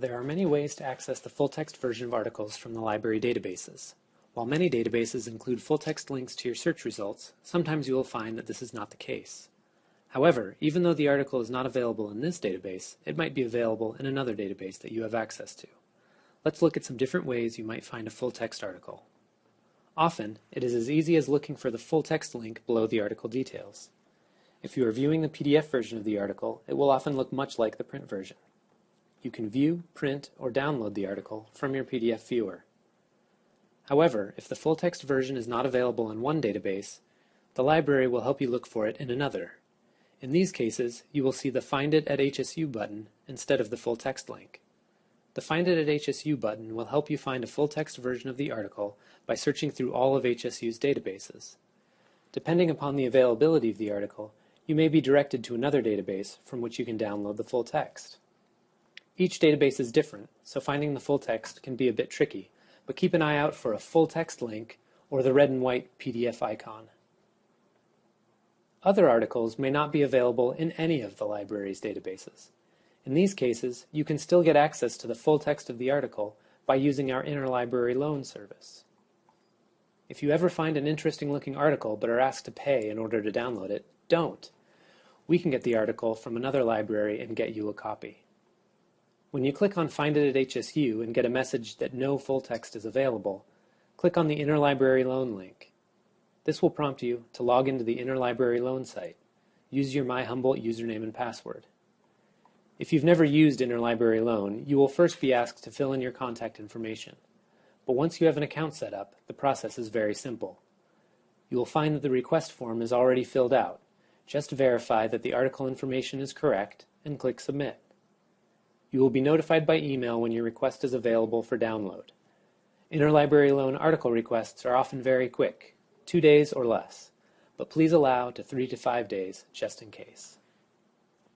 There are many ways to access the full-text version of articles from the library databases. While many databases include full-text links to your search results, sometimes you will find that this is not the case. However, even though the article is not available in this database, it might be available in another database that you have access to. Let's look at some different ways you might find a full-text article. Often, it is as easy as looking for the full-text link below the article details. If you are viewing the PDF version of the article, it will often look much like the print version. You can view, print, or download the article from your PDF viewer. However, if the full-text version is not available in one database, the library will help you look for it in another. In these cases, you will see the Find It at HSU button instead of the full-text link. The Find It at HSU button will help you find a full-text version of the article by searching through all of HSU's databases. Depending upon the availability of the article, you may be directed to another database from which you can download the full text. Each database is different, so finding the full text can be a bit tricky, but keep an eye out for a full text link or the red and white PDF icon. Other articles may not be available in any of the library's databases. In these cases, you can still get access to the full text of the article by using our interlibrary loan service. If you ever find an interesting looking article but are asked to pay in order to download it, don't. We can get the article from another library and get you a copy. When you click on Find It at HSU and get a message that no full text is available, click on the Interlibrary Loan link. This will prompt you to log into the Interlibrary Loan site. Use your My Humboldt username and password. If you've never used Interlibrary Loan, you will first be asked to fill in your contact information. But once you have an account set up, the process is very simple. You will find that the request form is already filled out. Just verify that the article information is correct and click Submit. You will be notified by email when your request is available for download. Interlibrary loan article requests are often very quick, two days or less, but please allow to three to five days just in case.